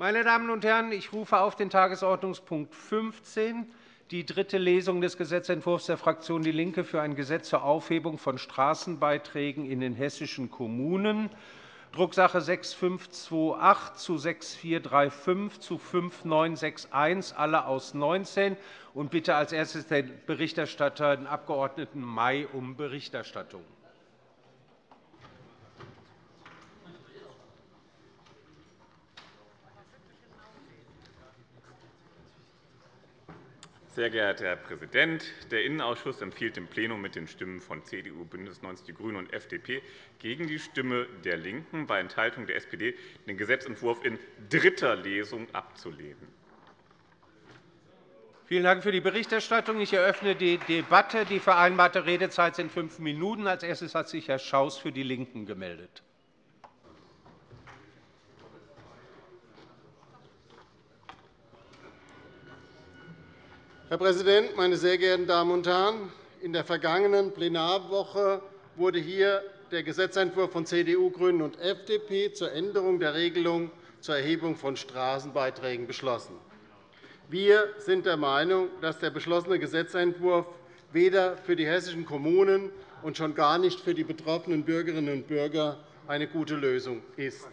Meine Damen und Herren, ich rufe auf den Tagesordnungspunkt 15 die dritte Lesung des Gesetzentwurfs der Fraktion DIE LINKE für ein Gesetz zur Aufhebung von Straßenbeiträgen in den hessischen Kommunen, Drucksache 6528 zu 6435 zu 5961, alle aus 19, und bitte als erstes den Berichterstatter, den Abg. May, um Berichterstattung. Sehr geehrter Herr Präsident! Der Innenausschuss empfiehlt dem Plenum mit den Stimmen von CDU, BÜNDNIS 90 die GRÜNEN und FDP gegen die Stimme der LINKEN bei Enthaltung der SPD den Gesetzentwurf in dritter Lesung abzulehnen. Vielen Dank für die Berichterstattung. Ich eröffne die Debatte. Die vereinbarte Redezeit sind fünf Minuten. Als erstes hat sich Herr Schaus für die LINKEN gemeldet. Herr Präsident, meine sehr geehrten Damen und Herren! In der vergangenen Plenarwoche wurde hier der Gesetzentwurf von CDU, GRÜNEN und FDP zur Änderung der Regelung zur Erhebung von Straßenbeiträgen beschlossen. Wir sind der Meinung, dass der beschlossene Gesetzentwurf weder für die hessischen Kommunen und schon gar nicht für die betroffenen Bürgerinnen und Bürger eine gute Lösung ist.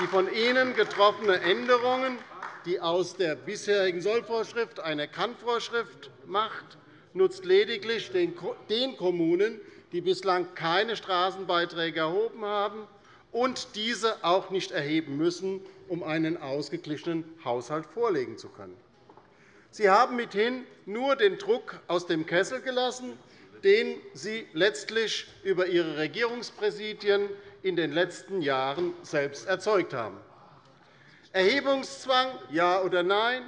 Die von Ihnen getroffenen Änderungen die aus der bisherigen Sollvorschrift eine Kannvorschrift macht, nutzt lediglich den Kommunen, die bislang keine Straßenbeiträge erhoben haben und diese auch nicht erheben müssen, um einen ausgeglichenen Haushalt vorlegen zu können. Sie haben mithin nur den Druck aus dem Kessel gelassen, den Sie letztlich über Ihre Regierungspräsidien in den letzten Jahren selbst erzeugt haben. Erhebungszwang, ja oder nein?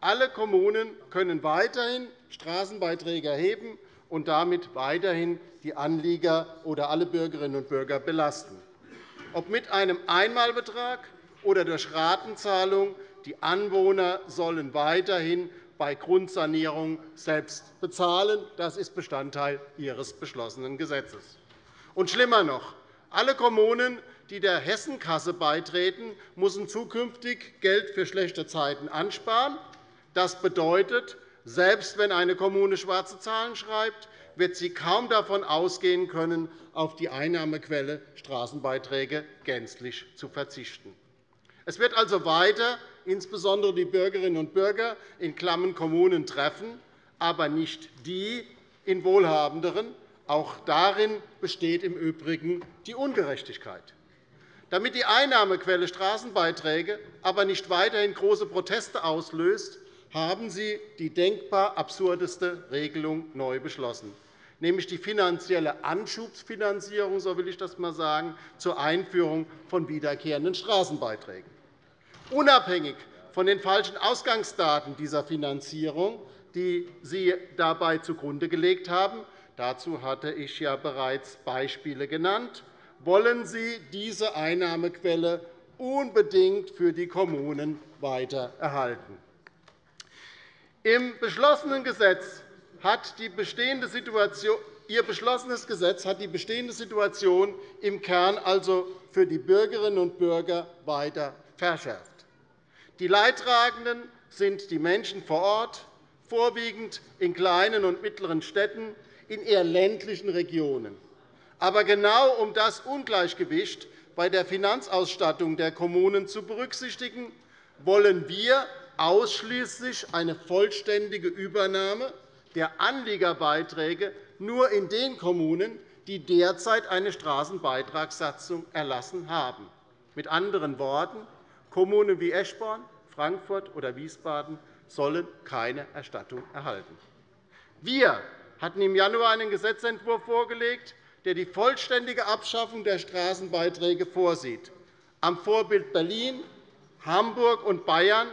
Alle Kommunen können weiterhin Straßenbeiträge erheben und damit weiterhin die Anlieger oder alle Bürgerinnen und Bürger belasten. Ob mit einem Einmalbetrag oder durch Ratenzahlung, die Anwohner sollen weiterhin bei Grundsanierung selbst bezahlen. Das ist Bestandteil Ihres beschlossenen Gesetzes. Und schlimmer noch, alle Kommunen die der Hessenkasse beitreten, müssen zukünftig Geld für schlechte Zeiten ansparen. Das bedeutet, selbst wenn eine Kommune schwarze Zahlen schreibt, wird sie kaum davon ausgehen können, auf die Einnahmequelle Straßenbeiträge gänzlich zu verzichten. Es wird also weiter insbesondere die Bürgerinnen und Bürger in klammen Kommunen treffen, aber nicht die in wohlhabenderen. Auch darin besteht im Übrigen die Ungerechtigkeit. Damit die Einnahmequelle Straßenbeiträge aber nicht weiterhin große Proteste auslöst, haben Sie die denkbar absurdeste Regelung neu beschlossen, nämlich die finanzielle Anschubsfinanzierung, so will ich das einmal sagen, zur Einführung von wiederkehrenden Straßenbeiträgen. Unabhängig von den falschen Ausgangsdaten dieser Finanzierung, die Sie dabei zugrunde gelegt haben, dazu hatte ich ja bereits Beispiele genannt, wollen Sie diese Einnahmequelle unbedingt für die Kommunen weiter erhalten. Im beschlossenen Gesetz hat die bestehende Situation Ihr beschlossenes Gesetz hat die bestehende Situation im Kern also für die Bürgerinnen und Bürger weiter verschärft. Die Leidtragenden sind die Menschen vor Ort, vorwiegend in kleinen und mittleren Städten, in eher ländlichen Regionen. Aber genau um das Ungleichgewicht bei der Finanzausstattung der Kommunen zu berücksichtigen, wollen wir ausschließlich eine vollständige Übernahme der Anliegerbeiträge nur in den Kommunen, die derzeit eine Straßenbeitragssatzung erlassen haben. Mit anderen Worten, Kommunen wie Eschborn, Frankfurt oder Wiesbaden sollen keine Erstattung erhalten. Wir hatten im Januar einen Gesetzentwurf vorgelegt, der die vollständige Abschaffung der Straßenbeiträge vorsieht. Am Vorbild Berlin, Hamburg und Bayern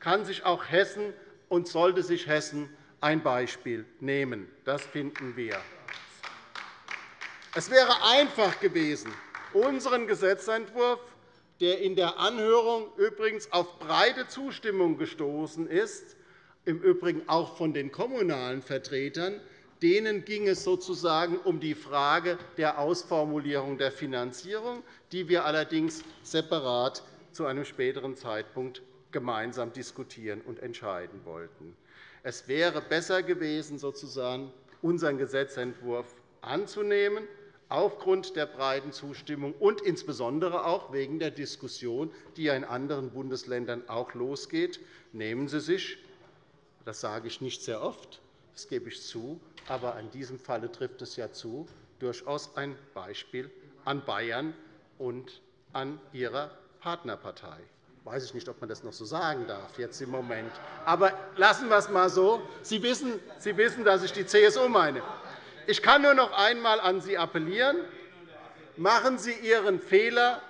kann sich auch Hessen und sollte sich Hessen ein Beispiel nehmen. Das finden wir. Es wäre einfach gewesen, unseren Gesetzentwurf, der in der Anhörung übrigens auf breite Zustimmung gestoßen ist, im Übrigen auch von den kommunalen Vertretern, Denen ging es sozusagen um die Frage der Ausformulierung der Finanzierung, die wir allerdings separat zu einem späteren Zeitpunkt gemeinsam diskutieren und entscheiden wollten. Es wäre besser gewesen, sozusagen unseren Gesetzentwurf anzunehmen, aufgrund der breiten Zustimmung und insbesondere auch wegen der Diskussion, die in anderen Bundesländern auch losgeht. Nehmen Sie sich, das sage ich nicht sehr oft, das gebe ich zu, aber in diesem Falle trifft es ja zu, durchaus ein Beispiel an Bayern und an Ihrer Partnerpartei. Weiß ich nicht, ob man das noch so sagen darf jetzt im Moment. Aber lassen wir es einmal so. Sie wissen, Sie wissen, dass ich die CSU meine. Ich kann nur noch einmal an Sie appellieren. Machen Sie Ihren Fehler,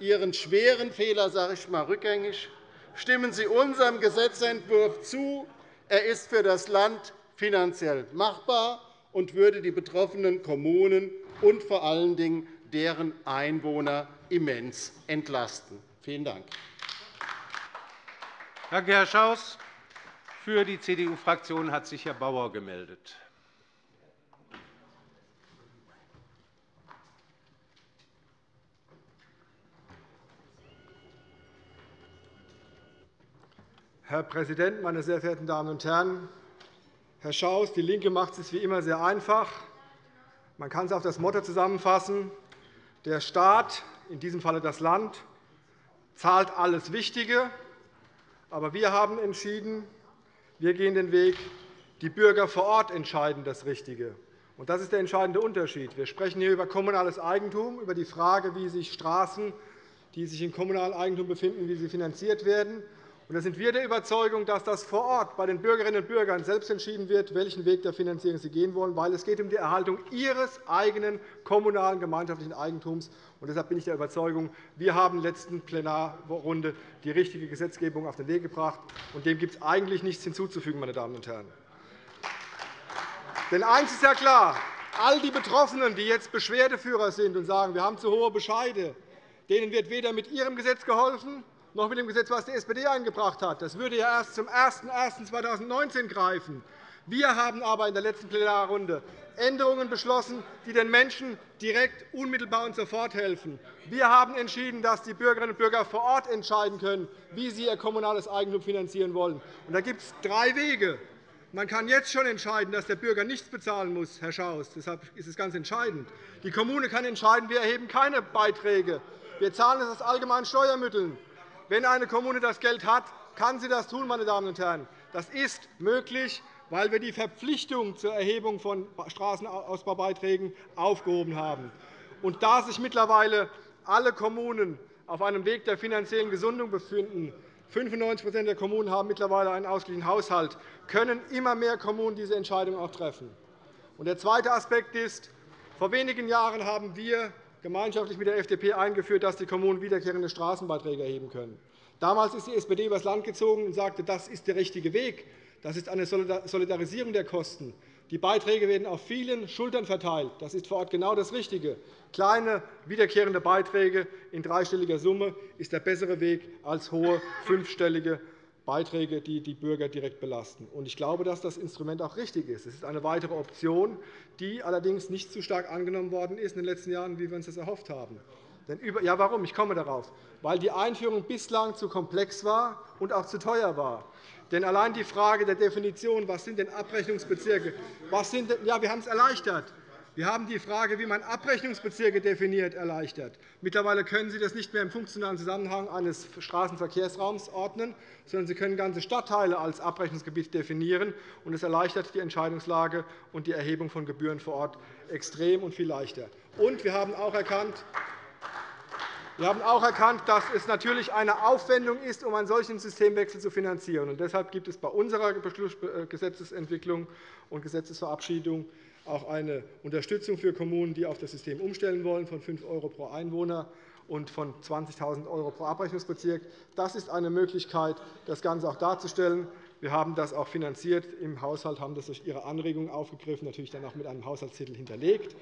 Ihren schweren Fehler, sage ich mal, rückgängig. Stimmen Sie unserem Gesetzentwurf zu. Er ist für das Land finanziell machbar und würde die betroffenen Kommunen und vor allen Dingen deren Einwohner immens entlasten. Vielen Dank. Danke, Herr Schaus. Für die CDU-Fraktion hat sich Herr Bauer gemeldet. Herr Präsident, meine sehr verehrten Damen und Herren! Herr Schaus, DIE LINKE macht es wie immer sehr einfach. Man kann es auf das Motto zusammenfassen. Der Staat, in diesem Falle das Land, zahlt alles Wichtige. Aber wir haben entschieden, wir gehen den Weg, die Bürger vor Ort entscheiden das Richtige. Und das ist der entscheidende Unterschied. Wir sprechen hier über kommunales Eigentum, über die Frage, wie sich Straßen, die sich in kommunalem Eigentum befinden, wie sie finanziert werden. Und da sind wir der Überzeugung, dass das vor Ort bei den Bürgerinnen und Bürgern selbst entschieden wird, welchen Weg der Finanzierung sie gehen wollen, weil es geht um die Erhaltung ihres eigenen kommunalen gemeinschaftlichen Eigentums. Und deshalb bin ich der Überzeugung, wir haben in der letzten Plenarrunde die richtige Gesetzgebung auf den Weg gebracht. Und dem gibt es eigentlich nichts hinzuzufügen, meine Damen und Herren. Denn eines ist ja klar, all die Betroffenen, die jetzt Beschwerdeführer sind und sagen, wir haben zu hohe Bescheide, denen wird weder mit Ihrem Gesetz geholfen, noch mit dem Gesetz, das die SPD eingebracht hat. Das würde ja erst zum 01.01.2019 greifen. Wir haben aber in der letzten Plenarrunde Änderungen beschlossen, die den Menschen direkt, unmittelbar und sofort helfen. Wir haben entschieden, dass die Bürgerinnen und Bürger vor Ort entscheiden können, wie sie ihr kommunales Eigentum finanzieren wollen. da gibt es drei Wege. Man kann jetzt schon entscheiden, dass der Bürger nichts bezahlen muss, Herr Schaus. Deshalb ist es ganz entscheidend. Die Kommune kann entscheiden, wir erheben keine Beiträge. Wir zahlen es aus allgemeinen Steuermitteln. Wenn eine Kommune das Geld hat, kann sie das tun. Meine Damen und Herren. Das ist möglich, weil wir die Verpflichtung zur Erhebung von Straßenausbaubeiträgen aufgehoben haben. Und da sich mittlerweile alle Kommunen auf einem Weg der finanziellen Gesundung befinden, 95% der Kommunen haben mittlerweile einen ausgeglichenen Haushalt, können immer mehr Kommunen diese Entscheidung auch treffen. Der zweite Aspekt ist, vor wenigen Jahren haben wir gemeinschaftlich mit der FDP eingeführt, dass die Kommunen wiederkehrende Straßenbeiträge erheben können. Damals ist die SPD übers Land gezogen und sagte, das ist der richtige Weg. Das ist eine Solidarisierung der Kosten. Die Beiträge werden auf vielen Schultern verteilt. Das ist vor Ort genau das Richtige. Kleine, wiederkehrende Beiträge in dreistelliger Summe ist der bessere Weg als hohe, fünfstellige Beiträge, die die Bürger direkt belasten. Ich glaube, dass das Instrument auch richtig ist. Es ist eine weitere Option, die allerdings nicht so stark angenommen worden ist in den letzten Jahren, wie wir uns das erhofft haben. Ja, warum? Ich komme darauf. Weil die Einführung bislang zu komplex war und auch zu teuer war. Denn allein die Frage der Definition, was sind denn Abrechnungsbezirke, was sind denn, ja, wir haben es erleichtert. Wir haben die Frage, wie man Abrechnungsbezirke definiert, erleichtert. Mittlerweile können Sie das nicht mehr im funktionalen Zusammenhang eines Straßenverkehrsraums ordnen, sondern Sie können ganze Stadtteile als Abrechnungsgebiet definieren. Das erleichtert die Entscheidungslage und die Erhebung von Gebühren vor Ort extrem und viel leichter. Und wir haben auch erkannt, wir haben auch erkannt, dass es natürlich eine Aufwendung ist, um einen solchen Systemwechsel zu finanzieren. Deshalb gibt es bei unserer Gesetzesentwicklung und Gesetzesverabschiedung auch eine Unterstützung für Kommunen, die auf das System umstellen wollen, von 5 € pro Einwohner und von 20.000 € pro Abrechnungsbezirk. Das ist eine Möglichkeit, das Ganze auch darzustellen. Wir haben das auch finanziert im Haushalt, haben das durch Ihre Anregungen aufgegriffen, natürlich dann auch mit einem Haushaltstitel hinterlegt.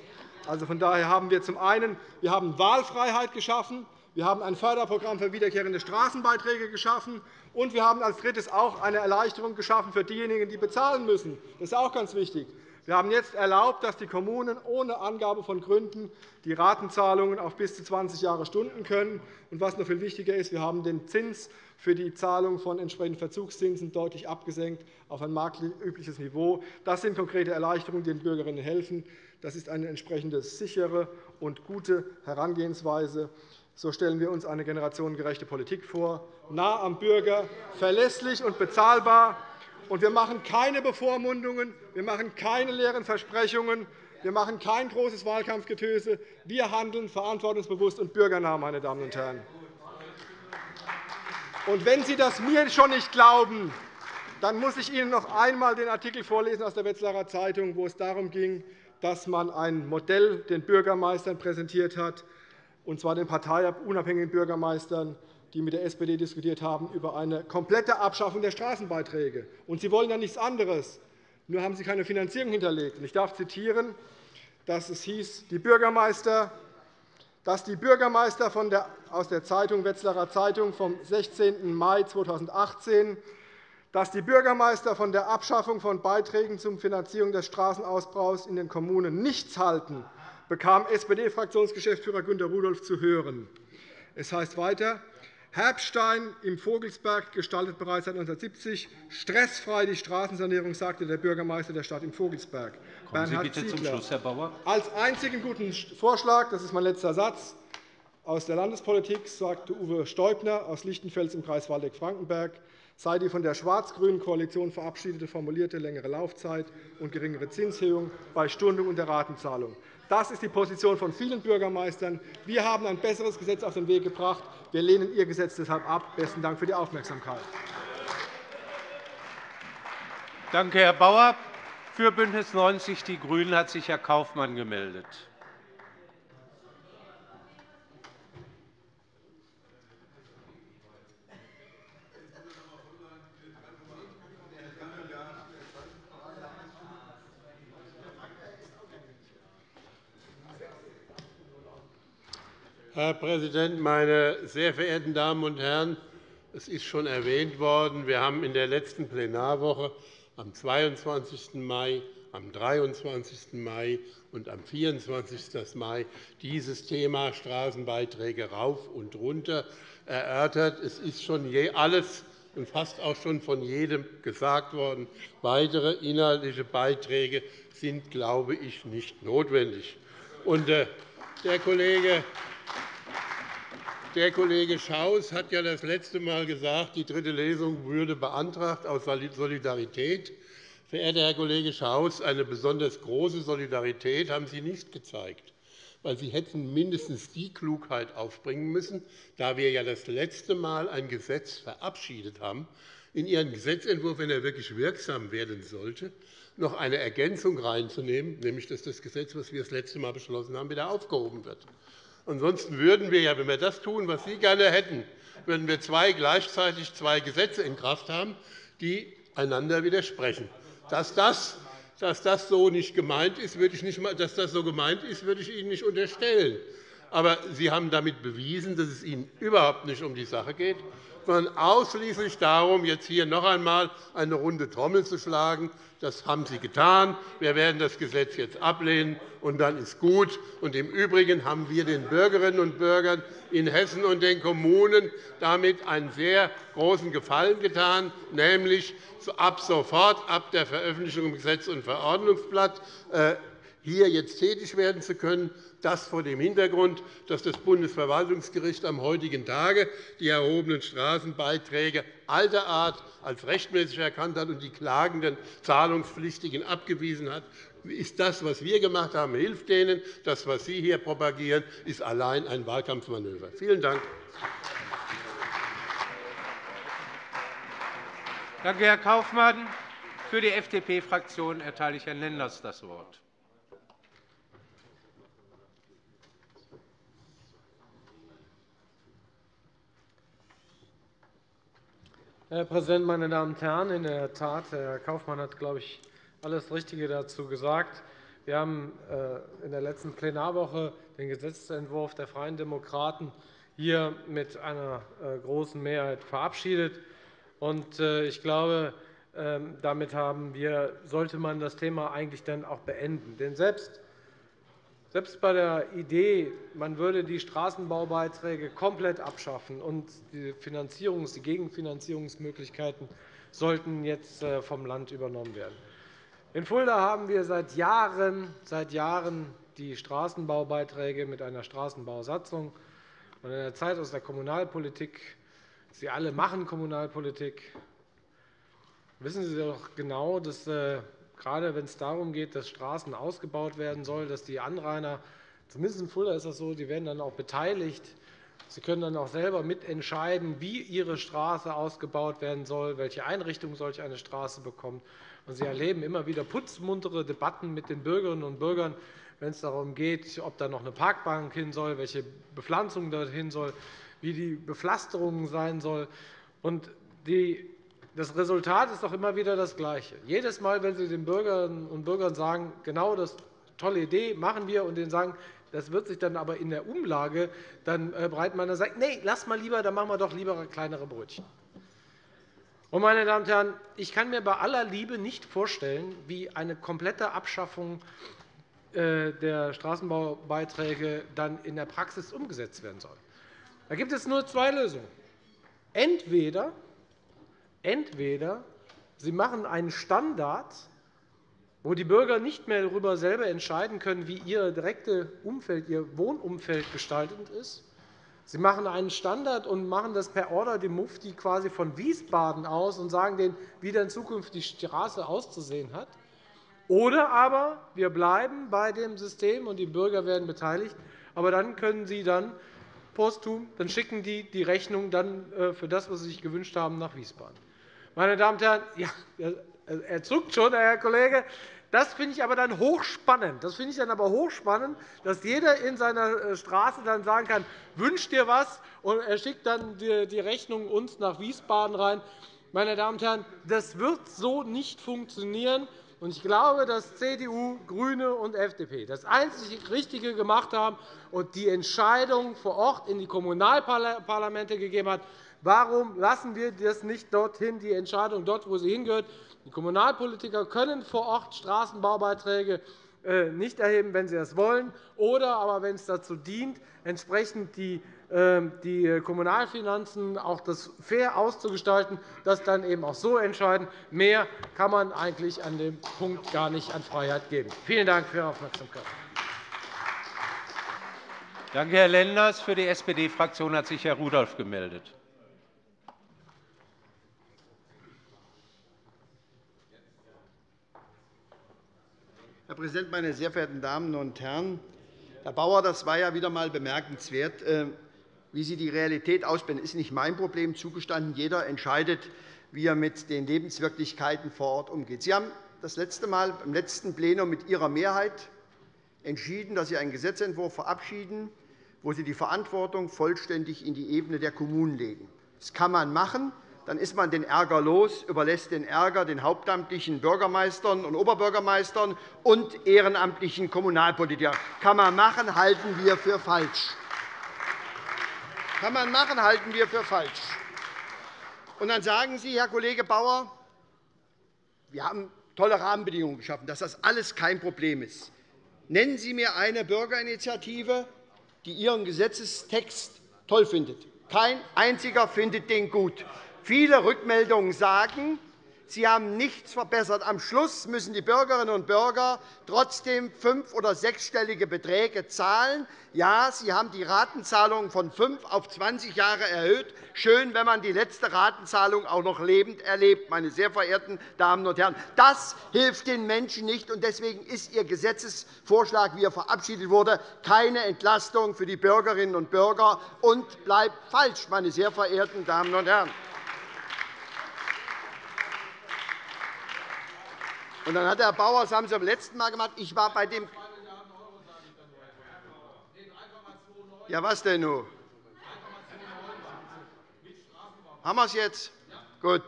Also von daher haben wir zum einen wir haben Wahlfreiheit geschaffen, wir haben ein Förderprogramm für wiederkehrende Straßenbeiträge geschaffen, und wir haben als Drittes auch eine Erleichterung geschaffen für diejenigen, die bezahlen müssen. Das ist auch ganz wichtig. Wir haben jetzt erlaubt, dass die Kommunen ohne Angabe von Gründen die Ratenzahlungen auf bis zu 20 Jahre stunden können. Und was noch viel wichtiger ist, wir haben den Zins für die Zahlung von entsprechenden Verzugszinsen deutlich abgesenkt auf ein marktübliches Niveau. Das sind konkrete Erleichterungen, die den Bürgerinnen helfen. Das ist eine entsprechende sichere und gute Herangehensweise. So stellen wir uns eine generationengerechte Politik vor, nah am Bürger, verlässlich und bezahlbar. Und wir machen keine Bevormundungen, wir machen keine leeren Versprechungen, wir machen kein großes Wahlkampfgetöse. Wir handeln verantwortungsbewusst und bürgernah, meine Damen und Herren. Und wenn Sie das mir schon nicht glauben, dann muss ich Ihnen noch einmal den Artikel vorlesen aus der Wetzlarer Zeitung, wo es darum ging, dass man ein Modell den Bürgermeistern präsentiert hat, und zwar den parteiunabhängigen Bürgermeistern, die mit der SPD diskutiert haben, über eine komplette Abschaffung der Straßenbeiträge. Und Sie wollen ja nichts anderes. Nur haben Sie keine Finanzierung hinterlegt. Ich darf zitieren, dass es hieß, die Bürgermeister dass die Bürgermeister von der, aus der Zeitung Wetzlarer Zeitung vom 16. Mai 2018 dass die Bürgermeister von der Abschaffung von Beiträgen zur Finanzierung des Straßenausbaus in den Kommunen nichts halten, bekam SPD-Fraktionsgeschäftsführer Günter Rudolph zu hören. Es heißt weiter, Herbstein im Vogelsberg gestaltet bereits seit 1970 stressfrei die Straßensanierung, sagte der Bürgermeister der Stadt im Vogelsberg. Kommen Sie bitte zum Schluss, Herr Bauer. Als einzigen guten Vorschlag, das ist mein letzter Satz, aus der Landespolitik sagte Uwe Steubner aus Lichtenfels im Kreis Waldeck-Frankenberg, sei die von der schwarz-grünen Koalition verabschiedete formulierte längere Laufzeit und geringere Zinshöhung bei Stundung und der Ratenzahlung. Das ist die Position von vielen Bürgermeistern. Wir haben ein besseres Gesetz auf den Weg gebracht. Wir lehnen Ihr Gesetz deshalb ab. Besten Dank für die Aufmerksamkeit. Danke, Herr Bauer. Für BÜNDNIS 90 die GRÜNEN hat sich Herr Kaufmann gemeldet. Herr Präsident, meine sehr verehrten Damen und Herren! Es ist schon erwähnt worden, wir haben in der letzten Plenarwoche am 22. Mai, am 23. Mai und am 24. Mai dieses Thema Straßenbeiträge rauf und runter erörtert. Es ist schon alles und fast auch schon von jedem gesagt worden. Weitere inhaltliche Beiträge sind, glaube ich, nicht notwendig. Und äh, der Kollege der Kollege Schaus hat ja das letzte Mal gesagt, die dritte Lesung würde beantragt aus Solidarität. Verehrter Herr Kollege Schaus, eine besonders große Solidarität haben Sie nicht gezeigt, weil Sie hätten mindestens die Klugheit aufbringen müssen, da wir ja das letzte Mal ein Gesetz verabschiedet haben, in Ihren Gesetzentwurf, wenn er wirklich wirksam werden sollte, noch eine Ergänzung reinzunehmen, nämlich dass das Gesetz, das wir das letzte Mal beschlossen haben, wieder aufgehoben wird. Ansonsten würden wir, ja, wenn wir das tun, was Sie gerne hätten, würden wir zwei, gleichzeitig zwei Gesetze in Kraft haben, die einander widersprechen. Dass das, dass das so nicht gemeint ist, würde ich nicht, dass das so gemeint ist, würde ich Ihnen nicht unterstellen. Aber Sie haben damit bewiesen, dass es Ihnen überhaupt nicht um die Sache geht, sondern ausschließlich darum, jetzt hier noch einmal eine runde Trommel zu schlagen. Das haben Sie getan. Wir werden das Gesetz jetzt ablehnen, und dann ist gut. Und Im Übrigen haben wir den Bürgerinnen und Bürgern in Hessen und den Kommunen damit einen sehr großen Gefallen getan, nämlich ab sofort, ab der Veröffentlichung im Gesetz- und Verordnungsblatt, äh, hier jetzt tätig werden zu können. Das vor dem Hintergrund, dass das Bundesverwaltungsgericht am heutigen Tage die erhobenen Straßenbeiträge alter Art als rechtmäßig erkannt hat und die klagenden Zahlungspflichtigen abgewiesen hat, ist das, was wir gemacht haben, hilft denen. Das, was Sie hier propagieren, ist allein ein Wahlkampfmanöver. Vielen Dank. Danke, Herr Kaufmann. Für die FDP-Fraktion erteile ich Herrn Lenders das Wort. Herr Präsident, meine Damen und Herren! In der Tat, Herr Kaufmann hat, glaube ich, alles Richtige dazu gesagt. Wir haben äh, in der letzten Plenarwoche den Gesetzentwurf der Freien Demokraten hier mit einer äh, großen Mehrheit verabschiedet. Äh, ich glaube, ähm, damit haben, wir, sollte man das Thema eigentlich dann auch beenden. Denn selbst selbst bei der Idee, man würde die Straßenbaubeiträge komplett abschaffen und die, Finanzierungs-, die Gegenfinanzierungsmöglichkeiten sollten jetzt äh, vom Land übernommen werden. In Fulda haben wir seit Jahren, seit Jahren die Straßenbaubeiträge mit einer Straßenbausatzung. Und in der Zeit aus der Kommunalpolitik, Sie alle machen Kommunalpolitik, wissen Sie doch genau, dass äh, gerade wenn es darum geht, dass Straßen ausgebaut werden sollen, dass die Anrainer, zumindest in Fulda ist das so, die werden dann auch beteiligt. Sie können dann auch selber mitentscheiden, wie Ihre Straße ausgebaut werden soll, welche Einrichtung solch eine Straße bekommt. Und Sie erleben immer wieder putzmuntere Debatten mit den Bürgerinnen und Bürgern, wenn es darum geht, ob da noch eine Parkbank hin soll, welche Bepflanzung dorthin soll, wie die Bepflasterung sein soll. Und die das Resultat ist doch immer wieder das Gleiche. Jedes Mal, wenn Sie den Bürgerinnen und Bürgern sagen, genau das tolle Idee machen wir, und denen sagen, das wird sich dann aber in der Umlage dann äh, breit machen, dann sagt, nee, lass mal lieber, dann machen wir doch lieber kleinere Brötchen. Und, meine Damen und Herren, ich kann mir bei aller Liebe nicht vorstellen, wie eine komplette Abschaffung äh, der Straßenbaubeiträge dann in der Praxis umgesetzt werden soll. Da gibt es nur zwei Lösungen. Entweder Entweder Sie machen einen Standard, wo die Bürger nicht mehr darüber selber entscheiden können, wie ihr direktes Umfeld, ihr Wohnumfeld gestaltet ist. Sie machen einen Standard und machen das per Order dem Mufti quasi von Wiesbaden aus und sagen denen, wie dann zukünftig die Straße auszusehen hat. Oder aber wir bleiben bei dem System und die Bürger werden beteiligt. Aber dann können Sie dann posthum, dann schicken die die Rechnung dann äh, für das, was Sie sich gewünscht haben, nach Wiesbaden. Meine Damen und Herren, ja, er zuckt schon, Herr Kollege. Das finde ich aber dann hochspannend. Das finde ich dann aber hochspannend, dass jeder in seiner äh, Straße dann sagen kann, wünsch dir was, und er schickt dann die Rechnung uns nach Wiesbaden rein. Meine Damen und Herren, das wird so nicht funktionieren. Ich glaube, dass CDU, GRÜNE und FDP das einzig Richtige gemacht haben und die Entscheidung vor Ort in die Kommunalparlamente gegeben haben. Warum lassen wir das nicht dorthin, die Entscheidung dort, wo sie hingehört? Die Kommunalpolitiker können vor Ort Straßenbaubeiträge äh, nicht erheben, wenn sie das wollen, oder aber, wenn es dazu dient, entsprechend die die Kommunalfinanzen auch das fair auszugestalten, das dann eben auch so entscheiden. Mehr kann man eigentlich an dem Punkt gar nicht an Freiheit geben. Vielen Dank für Ihre Aufmerksamkeit. Danke, Herr Lenders. Für die SPD-Fraktion hat sich Herr Rudolph gemeldet. Herr Präsident, meine sehr verehrten Damen und Herren! Herr Bauer, das war ja wieder einmal bemerkenswert. Wie Sie die Realität ausblenden, ist nicht mein Problem. Zugestanden, jeder entscheidet, wie er mit den Lebenswirklichkeiten vor Ort umgeht. Sie haben das letzte Mal im letzten Plenum mit Ihrer Mehrheit entschieden, dass Sie einen Gesetzentwurf verabschieden, wo Sie die Verantwortung vollständig in die Ebene der Kommunen legen. Das kann man machen dann ist man den Ärger los, überlässt den Ärger den hauptamtlichen Bürgermeistern und Oberbürgermeistern und ehrenamtlichen Kommunalpolitikern. Kann man machen, halten wir für falsch. Kann man machen, halten wir für falsch. Und dann sagen Sie, Herr Kollege Bauer, wir haben tolle Rahmenbedingungen geschaffen, dass das alles kein Problem ist. Nennen Sie mir eine Bürgerinitiative, die Ihren Gesetzestext toll findet. Kein einziger findet den gut. Viele Rückmeldungen sagen, Sie haben nichts verbessert. Am Schluss müssen die Bürgerinnen und Bürger trotzdem fünf- oder sechsstellige Beträge zahlen. Ja, Sie haben die Ratenzahlung von fünf auf 20 Jahre erhöht. Schön, wenn man die letzte Ratenzahlung auch noch lebend erlebt, meine sehr verehrten Damen und Herren. Das hilft den Menschen nicht. und Deswegen ist Ihr Gesetzesvorschlag, wie er verabschiedet wurde, keine Entlastung für die Bürgerinnen und Bürger und bleibt falsch, meine sehr verehrten Damen und Herren. Und dann hat Herr Bauer, das haben Sie beim letzten Mal gemacht, ich war bei dem. Ja, was denn nun? Haben wir es jetzt? Gut.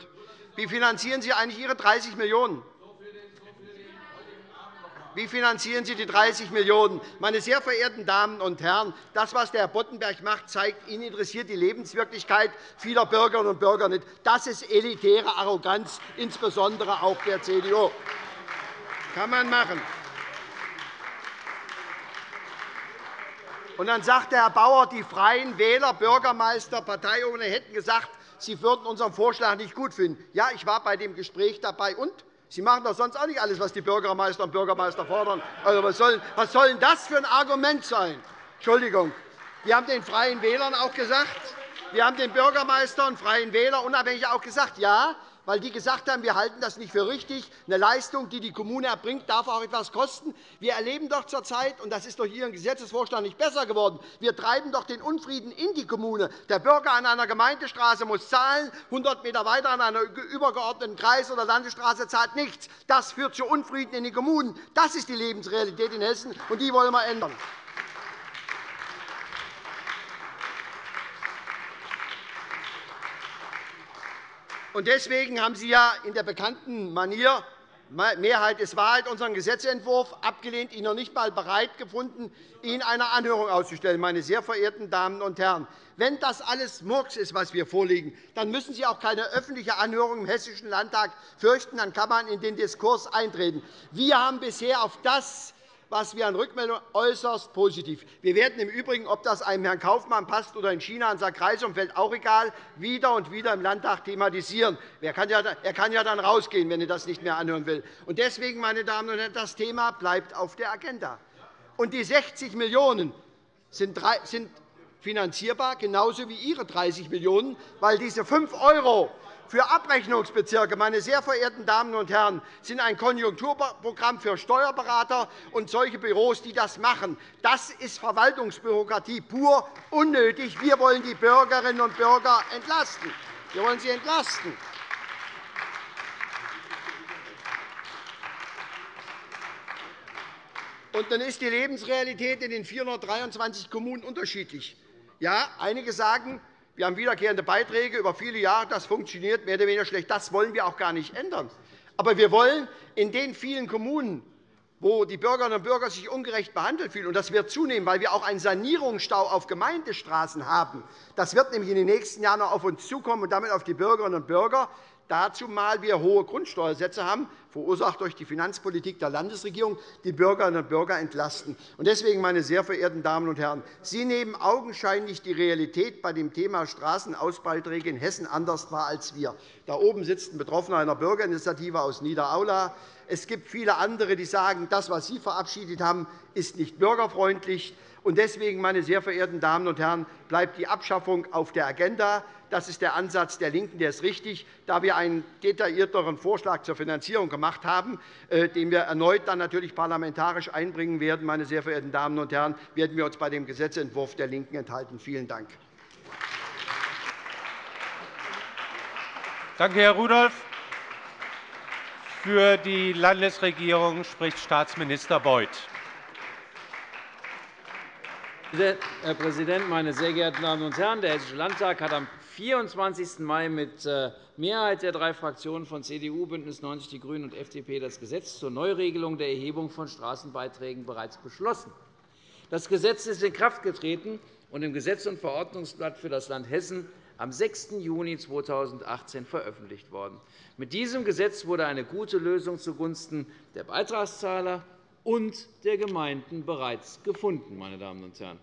Wie finanzieren Sie eigentlich Ihre 30 Millionen €? Wie finanzieren Sie die 30 Millionen €? Meine sehr verehrten Damen und Herren, das, was der Herr Boddenberg macht, zeigt, Ihnen interessiert die Lebenswirklichkeit vieler Bürgerinnen und Bürger nicht. Das ist elitäre Arroganz, insbesondere auch der CDU. Kann man machen. Und dann sagt der Herr Bauer, die Freien Wähler, Bürgermeister, Parteiobere hätten gesagt, sie würden unseren Vorschlag nicht gut finden. Ja, ich war bei dem Gespräch dabei. Und? Sie machen doch sonst auch nicht alles, was die Bürgermeister und Bürgermeister fordern. Also, was, soll, was soll denn das für ein Argument sein? Entschuldigung. Wir haben den Freien Wählern auch gesagt, wir haben den Bürgermeister und Freien Wähler unabhängig auch gesagt, ja, weil die gesagt haben, wir halten das nicht für richtig. Eine Leistung, die die Kommune erbringt, darf auch etwas kosten. Wir erleben doch zurzeit, und das ist durch Ihren Gesetzesvorschlag nicht besser geworden, wir treiben doch den Unfrieden in die Kommune. Der Bürger an einer Gemeindestraße muss zahlen, 100 m weiter an einer übergeordneten Kreis- oder Landesstraße zahlt nichts. Das führt zu Unfrieden in den Kommunen. Das ist die Lebensrealität in Hessen, und die wollen wir ändern. Deswegen haben Sie ja in der bekannten Manier Mehrheit ist Wahrheit unseren Gesetzentwurf abgelehnt, ihn noch nicht einmal bereit gefunden, ihn einer Anhörung auszustellen. Meine sehr verehrten Damen und Herren, wenn das alles Murks ist, was wir vorlegen, dann müssen Sie auch keine öffentliche Anhörung im Hessischen Landtag fürchten. Dann kann man in den Diskurs eintreten. Wir haben bisher auf das was wir an Rückmeldungen äußerst positiv. Wir werden im Übrigen, ob das einem Herrn Kaufmann passt oder in China in sein Kreisumfeld, auch egal, wieder und wieder im Landtag thematisieren. Er kann ja dann rausgehen, wenn er das nicht mehr anhören will. Deswegen, meine Damen und Herren, das Thema bleibt auf der Agenda. Und die 60 Millionen € sind finanzierbar, genauso wie Ihre 30 Millionen €, weil diese 5 € für Abrechnungsbezirke, meine sehr verehrten Damen und Herren, sind ein Konjunkturprogramm für Steuerberater und solche Büros, die das machen. Das ist Verwaltungsbürokratie pur unnötig. Wir wollen die Bürgerinnen und Bürger entlasten. Wir wollen sie entlasten. Und dann ist die Lebensrealität in den 423 Kommunen unterschiedlich. Ja, einige sagen, wir haben wiederkehrende Beiträge über viele Jahre. Das funktioniert mehr oder weniger schlecht. Das wollen wir auch gar nicht ändern. Aber wir wollen in den vielen Kommunen, wo die Bürgerinnen und Bürger sich ungerecht behandelt fühlen, und das wird zunehmen, weil wir auch einen Sanierungsstau auf Gemeindestraßen haben. Das wird nämlich in den nächsten Jahren noch auf uns zukommen und damit auf die Bürgerinnen und Bürger dazu mal wir hohe Grundsteuersätze haben, verursacht durch die Finanzpolitik der Landesregierung, die Bürgerinnen und Bürger entlasten. Deswegen, meine sehr verehrten Damen und Herren, Sie nehmen augenscheinlich die Realität bei dem Thema Straßenausbeiträge in Hessen anders wahr als wir. Da oben sitzt ein Betroffener einer Bürgerinitiative aus Niederaula. Es gibt viele andere, die sagen, das, was Sie verabschiedet haben, ist nicht bürgerfreundlich. Deswegen, meine sehr verehrten Damen und Herren, bleibt die Abschaffung auf der Agenda. Das ist der Ansatz der LINKEN, der ist richtig, da wir einen detaillierteren Vorschlag zur Finanzierung gemacht haben, äh, den wir erneut dann natürlich parlamentarisch einbringen werden. Meine sehr verehrten Damen und Herren, werden wir uns bei dem Gesetzentwurf der LINKEN enthalten. Vielen Dank. Danke, Herr Rudolph. Für die Landesregierung spricht Staatsminister Beuth. Herr Präsident, meine sehr geehrten Damen und Herren! Der Hessische Landtag hat am 24. Mai mit äh, Mehrheit der drei Fraktionen von CDU, BÜNDNIS 90 die GRÜNEN und FDP das Gesetz zur Neuregelung der Erhebung von Straßenbeiträgen bereits beschlossen. Das Gesetz ist in Kraft getreten und im Gesetz- und Verordnungsblatt für das Land Hessen am 6. Juni 2018 veröffentlicht worden. Mit diesem Gesetz wurde eine gute Lösung zugunsten der Beitragszahler und der Gemeinden bereits gefunden. Meine Damen und Herren.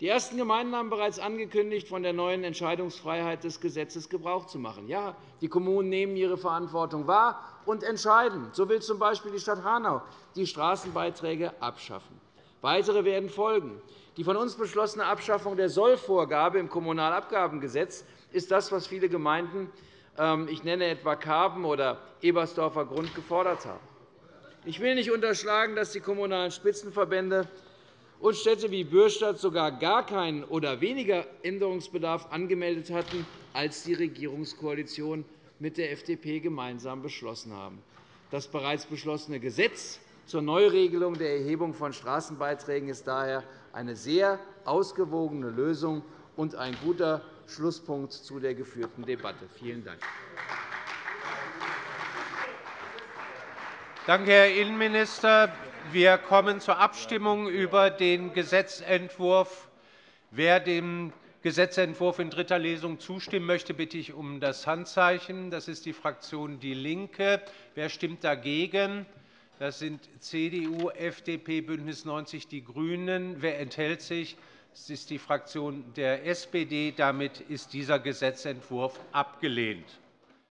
Die ersten Gemeinden haben bereits angekündigt, von der neuen Entscheidungsfreiheit des Gesetzes Gebrauch zu machen. Ja, die Kommunen nehmen ihre Verantwortung wahr und entscheiden. So will z. B. die Stadt Hanau die Straßenbeiträge abschaffen. Weitere werden folgen. Die von uns beschlossene Abschaffung der Sollvorgabe im Kommunalabgabengesetz ist das, was viele Gemeinden, ähm, ich nenne etwa Karben oder Ebersdorfer Grund, gefordert haben. Ich will nicht unterschlagen, dass die Kommunalen Spitzenverbände und Städte wie Bürstadt sogar gar keinen oder weniger Änderungsbedarf angemeldet hatten, als die Regierungskoalition mit der FDP gemeinsam beschlossen haben. Das bereits beschlossene Gesetz zur Neuregelung der Erhebung von Straßenbeiträgen ist daher eine sehr ausgewogene Lösung und ein guter Schlusspunkt zu der geführten Debatte. Vielen Dank. Danke, Herr Innenminister. Wir kommen zur Abstimmung über den Gesetzentwurf. Wer dem Gesetzentwurf in dritter Lesung zustimmen möchte, bitte ich um das Handzeichen. Das ist die Fraktion DIE LINKE. Wer stimmt dagegen? Das sind CDU, FDP, BÜNDNIS 90 die GRÜNEN. Wer enthält sich? Das ist die Fraktion der SPD. Damit ist dieser Gesetzentwurf abgelehnt.